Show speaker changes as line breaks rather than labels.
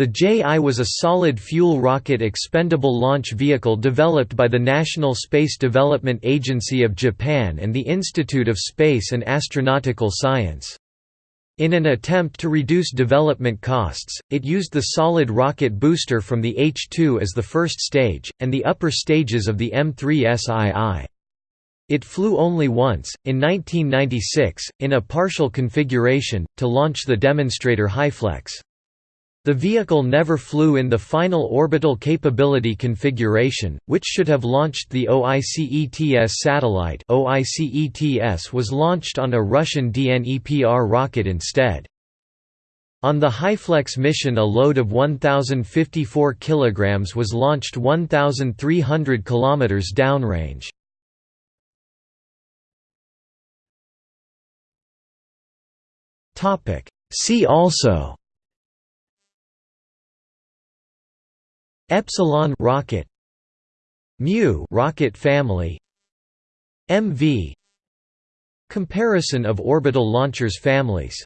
The JI was a solid-fuel rocket expendable launch vehicle developed by the National Space Development Agency of Japan and the Institute of Space and Astronautical Science. In an attempt to reduce development costs, it used the solid rocket booster from the H-2 as the first stage, and the upper stages of the M3SII. It flew only once, in 1996, in a partial configuration, to launch the demonstrator HyFlex. The vehicle never flew in the final orbital capability configuration, which should have launched the OICETS satellite OICETS was launched on a Russian DNEPR rocket instead. On the HyFlex mission a load of 1054 kg was launched 1300 km downrange. See also Epsilon rocket Mu rocket family MV Comparison of orbital launchers families